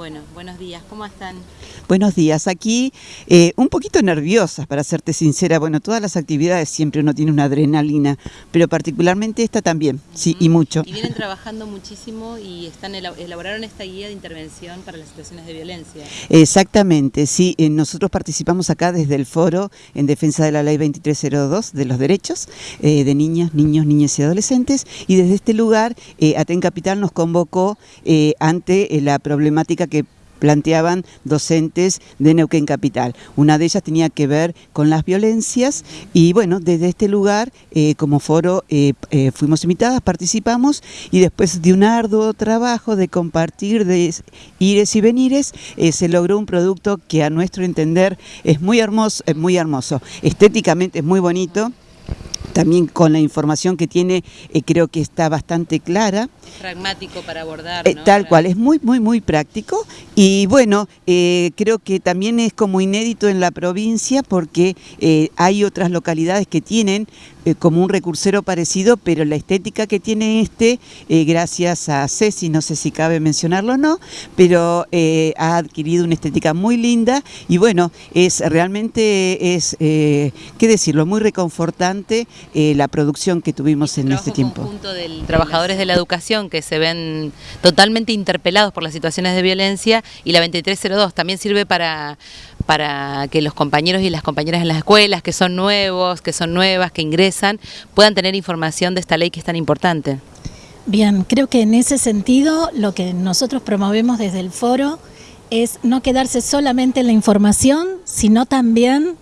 Bueno, buenos días, ¿cómo están? Buenos días, aquí eh, un poquito nerviosas, para serte sincera. Bueno, todas las actividades siempre uno tiene una adrenalina, pero particularmente esta también, sí, y mucho. Y vienen trabajando muchísimo y están elaboraron esta guía de intervención para las situaciones de violencia. Exactamente, sí. Eh, nosotros participamos acá desde el foro en defensa de la ley 2302 de los derechos eh, de niñas, niños, niñas y adolescentes y desde este lugar Aten Capital nos convocó ante la problemática que planteaban docentes de Neuquén Capital. Una de ellas tenía que ver con las violencias y bueno, desde este lugar eh, como foro eh, eh, fuimos invitadas, participamos y después de un arduo trabajo de compartir, de ires y venires, se logró un producto que a nuestro entender es muy hermoso, es muy hermoso. Estéticamente es muy bonito también con la información que tiene eh, creo que está bastante clara. Pragmático para abordar. Eh, tal cual, es muy, muy, muy práctico y bueno, eh, creo que también es como inédito en la provincia porque hay otras localidades que tienen como un recursero parecido, pero la estética que tiene este, gracias a Ceci, no sé si cabe mencionarlo o no, pero ha adquirido una estética muy linda y bueno, es realmente es, qué decirlo, muy reconfortante eh, la producción que tuvimos en este tiempo. conjunto de trabajadores de la educación que se ven totalmente interpelados por las situaciones de violencia y la 2302 también sirve para, para que los compañeros y las compañeras en las escuelas, que son nuevos, que son nuevas, que ingresan, puedan tener información de esta ley que es tan importante. Bien, creo que en ese sentido lo que nosotros promovemos desde el foro es no quedarse solamente en la información, sino también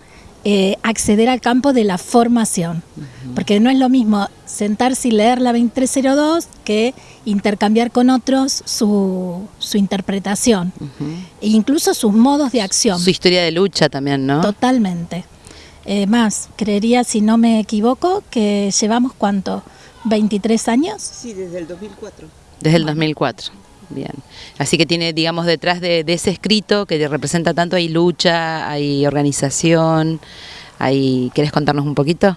eh, acceder al campo de la formación, porque no es lo mismo sentarse y leer la 2302 que intercambiar con otros su, interpretación, e incluso sus modos de acción. Su historia de lucha también, ¿no? Totalmente. Eh, más, creería, si no me equivoco, que llevamos cuánto, 23 años. Sí, desde el 2004. Desde el 2004. Bien. Así que tiene, digamos, detrás de, ese escrito que representa tanto, hay lucha, hay organización, hay... ¿Quieres contarnos un poquito?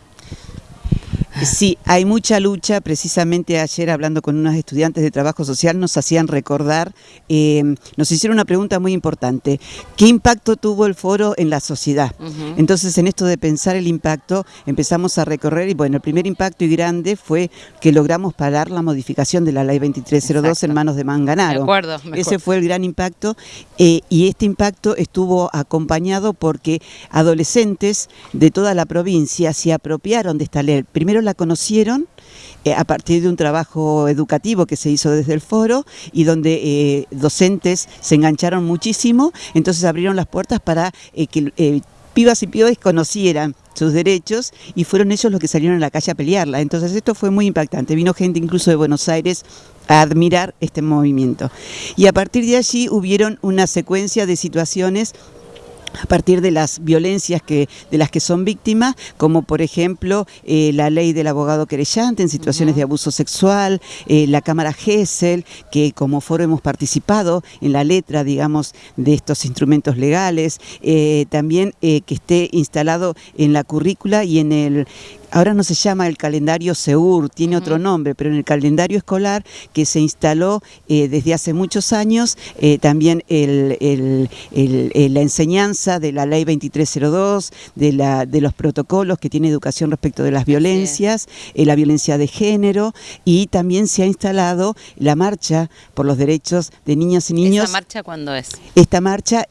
Sí, hay mucha lucha. Precisamente ayer hablando con unos estudiantes de trabajo social nos hacían recordar, eh, nos hicieron una pregunta muy importante. ¿Qué impacto tuvo el foro en la sociedad? Entonces en esto de pensar el impacto empezamos a recorrer y bueno, el primer impacto y grande fue que logramos parar la modificación de la ley 2302 en manos de Manganaro. acuerdo, Ese fue el gran impacto eh, y este impacto estuvo acompañado porque adolescentes de toda la provincia se apropiaron de esta ley. Primero la conocieron eh, a partir de un trabajo educativo que se hizo desde el foro y donde eh, docentes se engancharon muchísimo, entonces abrieron las puertas para eh, que pibas y pibes conocieran sus derechos y fueron ellos los que salieron a la calle a pelearla. Entonces esto fue muy impactante. Vino gente incluso de Buenos Aires a admirar este movimiento. Y a partir de allí hubieron una secuencia de situaciones a partir de las violencias que, de las que son víctimas, como por ejemplo eh, la ley del abogado querellante en situaciones de abuso sexual, eh, la Cámara GESEL, que como foro hemos participado en la letra, digamos, de estos instrumentos legales, eh, también que esté instalado en la currícula y en el ahora no se llama el calendario SEUR, tiene otro nombre, pero en el calendario escolar que se instaló eh, desde hace muchos años, eh, también eh, la enseñanza de la ley 2302, de, la, de los protocolos que tiene educación respecto de las violencias, la violencia de género, y también se ha instalado la marcha por los derechos de niñas y niños. ¿Esta marcha cuándo es? Esta marcha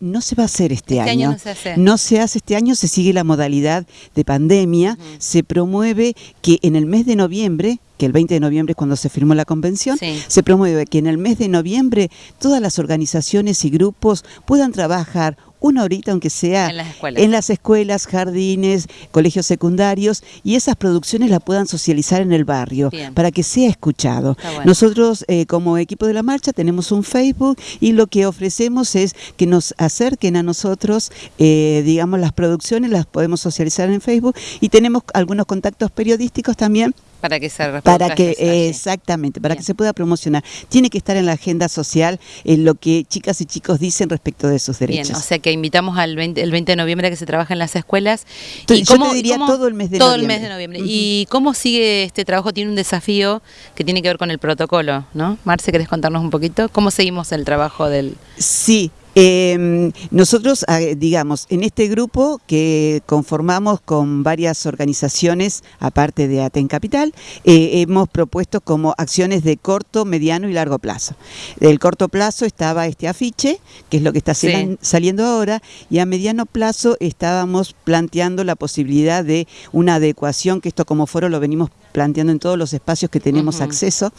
no se va a hacer este, este año. no se hace. No se hace este año, se sigue la modalidad de pandemia se promueve que en el mes de noviembre que el 20 de noviembre es cuando se firmó la convención, se promueve que en el mes de noviembre todas las organizaciones y grupos puedan trabajar una horita, aunque sea en las, escuelas. jardines, colegios secundarios, y esas producciones la puedan socializar en el barrio, para que sea escuchado. Nosotros, eh, como equipo de la marcha, tenemos un Facebook y lo que ofrecemos es que nos acerquen a nosotros, eh, digamos, las producciones, las podemos socializar en Facebook, y tenemos algunos contactos periodísticos también Para que se para que exactamente para que se pueda promocionar. Tiene que estar en la agenda social en lo que chicas y chicos dicen respecto de sus derechos. Bien, o sea que invitamos al 20, el 20 de noviembre a que se trabaje en las escuelas. Y yo te diría todo el mes de todo el mes de noviembre. Y cómo sigue este trabajo tiene un desafío que tiene que ver con el protocolo no Marce querés contarnos un poquito cómo seguimos el trabajo del sí eh, nosotros, ah, digamos, en este grupo que conformamos con varias organizaciones, aparte de Aten Capital, eh, hemos propuesto como acciones de corto, mediano y largo plazo. Del corto plazo estaba este afiche, que es lo que está saliendo ahora, y a mediano plazo estábamos planteando la posibilidad de una adecuación, que esto como foro lo venimos planteando en todos los espacios que tenemos acceso,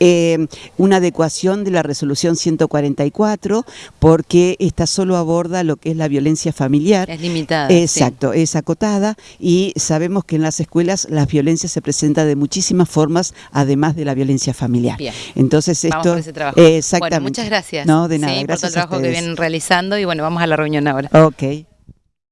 eh, una adecuación de la resolución 144, porque esta solo aborda lo que es la violencia familiar. Es limitada. Exacto, es acotada y sabemos que en las escuelas las violencias se presentan de muchísimas formas, además de la violencia familiar. Entonces esto... Vamos ese trabajo. Exactamente. muchas gracias. No, de nada. gracias por todo el trabajo que vienen realizando y bueno, vamos a la reunión ahora. Ok.